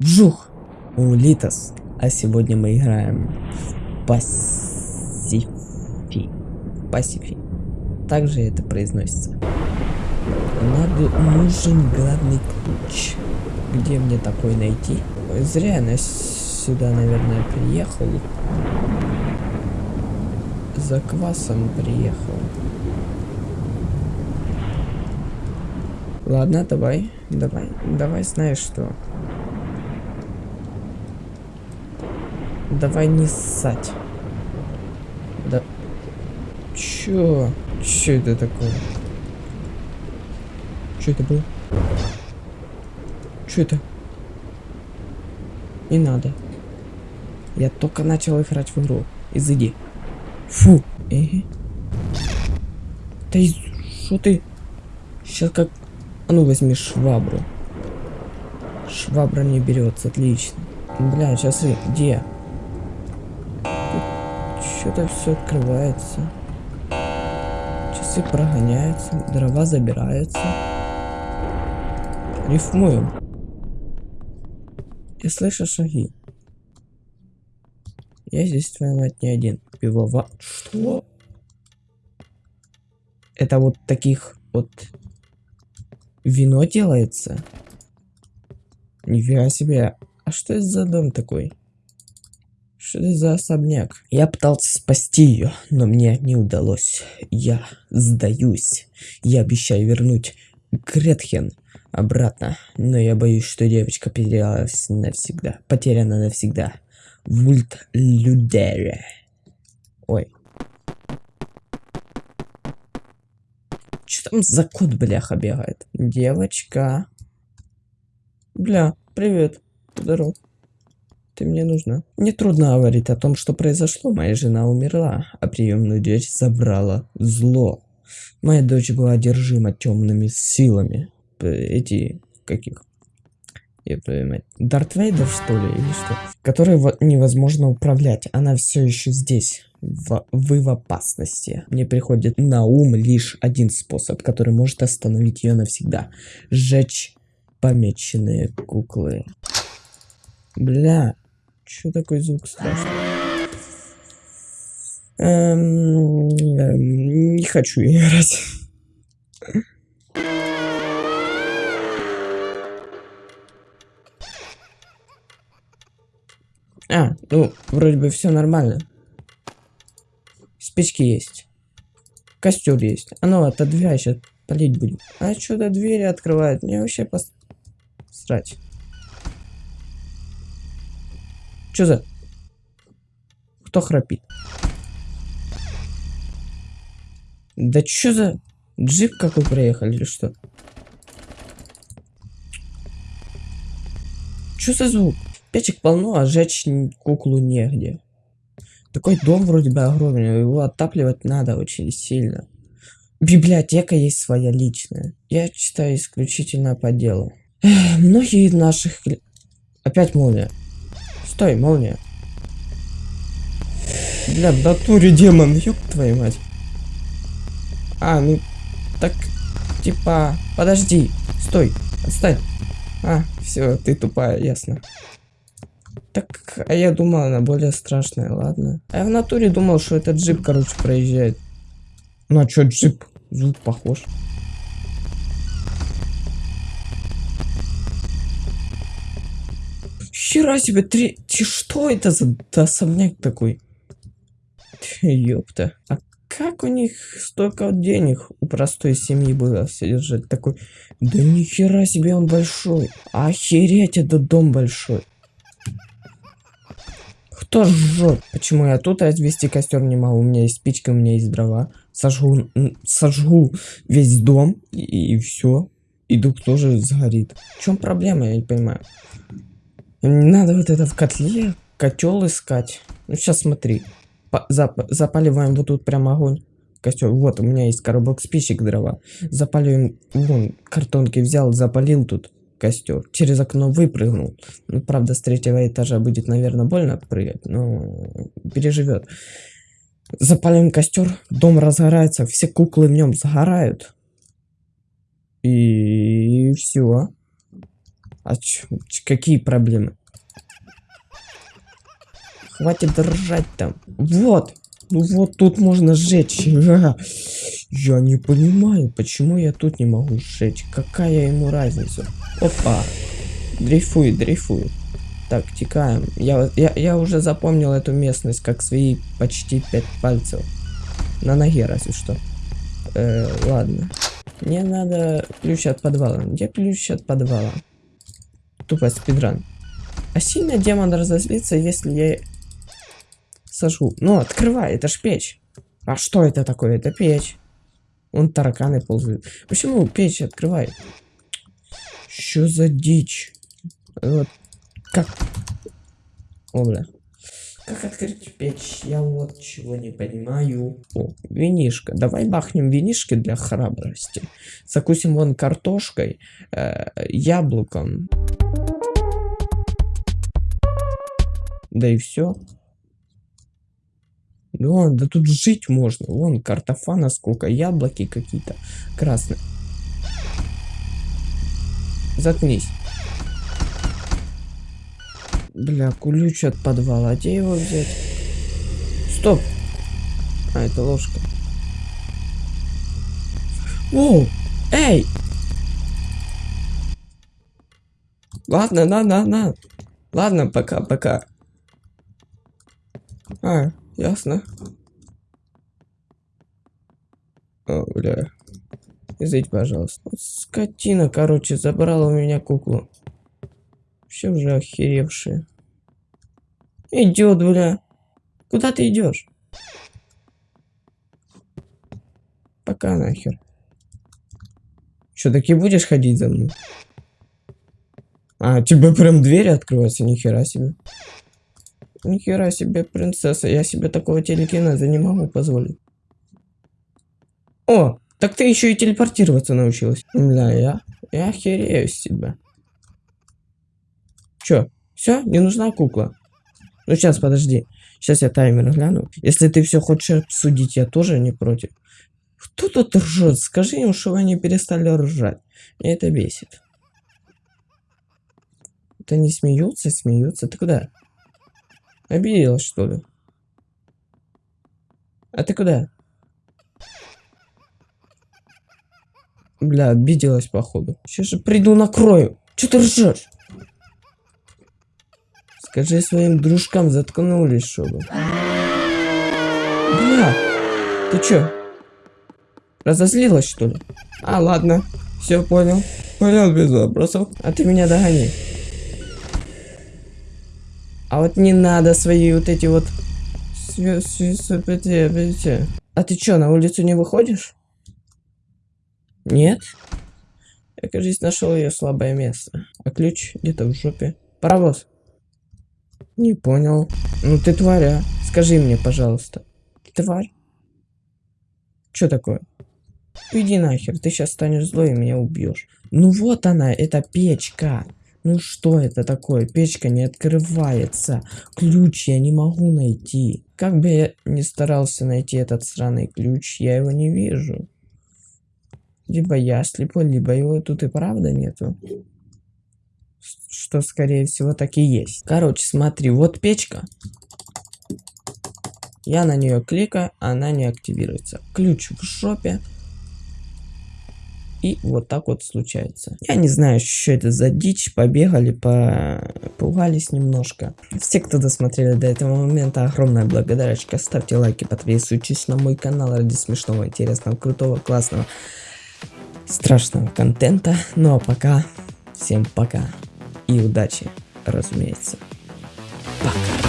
Вжух! Улитас. А сегодня мы играем в Пасифи. Пасифи. Также это произносится. Надо, нужен главный ключ. Где мне такой найти? Зря я сюда, наверное, приехал. За квасом приехал. Ладно, давай, давай, давай, знаешь что. Давай не ссать. Да. Чё? Чё это такое? Чё это было? Чё это? Не надо. Я только начал играть в игру. Изыди. Фу. Эге. Да что ты? Сейчас как... А ну возьми швабру. Швабра не берется, отлично. Бля, сейчас. Где? Что-то все открывается. Часы прогоняются, дрова забираются. Рифмуем. Я слышу шаги. Я здесь, твоя мать, не один. Пивова... Что? Это вот таких вот... Вино делается? Нифига себе. А что это за дом такой? Что это за особняк? Я пытался спасти ее, но мне не удалось. Я сдаюсь. Я обещаю вернуть Гретхен обратно. Но я боюсь, что девочка потерялась навсегда. Потеряна навсегда. Вульт Людере. Ой. Что там за кот, бляха, бегает? Девочка. Бля, привет. Здорово. Ты мне нужна. Не трудно говорить о том, что произошло. Моя жена умерла, а приемную дочь забрала зло. Моя дочь была одержима темными силами. Эти каких? Я понимаю. Дарт Вейдер, что ли, или что? Который невозможно управлять. Она все еще здесь. В, вы в опасности. Мне приходит на ум лишь один способ, который может остановить ее навсегда. Сжечь помеченные куклы. Бля, что такой звук страшный? Эм, эм, не хочу играть. А, ну, вроде бы все нормально. Спички есть. Костер есть. А ну, отодвигай, сейчас полить будем. А что-то двери открывает. Мне вообще пос... срать. Что за... Кто храпит? Да что за... Джип какой проехали или что? Что за звук? Печек полно, а жечь куклу негде. Такой дом вроде бы огромный, его отапливать надо очень сильно. Библиотека есть своя личная. Я читаю исключительно по делу. Эх, многие из наших... Опять молния. Стой, молния. Бля, в натуре демон, ёб твою мать. А, ну, так, типа, подожди, стой, отстань. А, все, ты тупая, ясно. Так, а я думал, она более страшная, ладно. А я в натуре думал, что этот джип, короче, проезжает. Ну а чё, джип? Звук похож. Хера себе, три... Что это за особняк такой? Ёпта. А как у них столько денег у простой семьи было содержать такой? Да нихера себе он большой. Охереть, этот дом большой. Кто жжет? Почему я тут развести костер не могу? У меня есть спичка, у меня есть дрова. Сожгу, сожгу весь дом и, и все. И дух тоже сгорит. В чем проблема, я не понимаю. Не надо вот это в котле, котел искать. Ну сейчас смотри. По зап запаливаем вот тут прям огонь. Костер. Вот, у меня есть коробок спичек дрова. Запаливаем, вон, картонки взял, запалил тут костер. Через окно выпрыгнул. Ну, правда, с третьего этажа будет, наверное, больно прыгать, но переживет. Запалим костер, дом разгорается, все куклы в нем загорают. И все. А ч- какие проблемы? Хватит ржать там. Вот. Ну вот тут можно сжечь. Я не понимаю, почему я тут не могу сжечь. Какая ему разница? Опа. Дрейфует, дрейфует. Так, текаем. Я, я, я уже запомнил эту местность как свои почти пять пальцев. На ноге разве что. Э, ладно. Мне надо ключ от подвала. Где ключ от подвала? Тупо спидран. А сильно демон разозлится, если я сожгу. Ну, открывай, это ж печь. А что это такое? Это печь. Вон тараканы ползают. Почему печь открывай? Что за дичь? Вот. Как? О, бля. Как открыть печь? Я вот чего не понимаю. О, винишка. Давай бахнем винишки для храбрости. Закусим вон картошкой, э, яблоком. Да и все. Да, да тут жить можно. Вон картофана сколько, яблоки какие-то красные. Заткнись. Бля, ключ от подвала. Где его взять? Стоп. А, это ложка. Воу! Эй! Ладно, на, на, на. Ладно, пока, пока. А, ясно. О, бля. Извините, пожалуйста. Скотина, короче, забрала у меня куклу. Все уже охеревшие. Идет, бля. Куда ты идешь? Пока нахер. Что, таки будешь ходить за мной? А, тебе прям двери открываются, нихера себе. Нихера себе, принцесса, я себе такого телекинеза не могу позволить. О, так ты еще и телепортироваться научилась. Бля, я, я охерею с Че, все, не нужна кукла? Ну сейчас, подожди. Сейчас я таймер гляну. Если ты все хочешь обсудить, я тоже не против. Кто тут ржет? Скажи им, чтобы они перестали ржать. Меня это бесит. Это не смеются, смеются. Ты куда? Обиделась, что ли? А ты куда? Бля, обиделась, походу. Сейчас же приду накрою. Че ты ржешь? Скажи своим дружкам, заткнулись, чтобы. Бля, ты чё? Разозлилась, что ли? А, ладно. Все понял. Понял без вопросов. А ты меня догони. А вот не надо свои вот эти вот... А ты чё, на улицу не выходишь? Нет? Я, кажется, нашел ее слабое место. А ключ где-то в жопе. Паровоз. Не понял. Ну ты тваря. Скажи мне, пожалуйста. Тварь? Чё такое? Иди нахер, ты сейчас станешь злой и меня убьешь. Ну вот она, это печка. Ну что это такое? Печка не открывается. Ключ я не могу найти. Как бы я ни старался найти этот сраный ключ, я его не вижу. Либо я слепой, либо его тут и правда нету. Что, скорее всего, так и есть. Короче, смотри, вот печка. Я на нее кликаю, она не активируется. Ключ в жопе. И вот так вот случается. Я не знаю, что это за дичь. Побегали, по... немножко. Все, кто досмотрели до этого момента, огромная благодарочка. Ставьте лайки, подписывайтесь на мой канал ради смешного, интересного, крутого, классного, страшного контента. Ну а пока, всем пока и удачи, разумеется. Пока.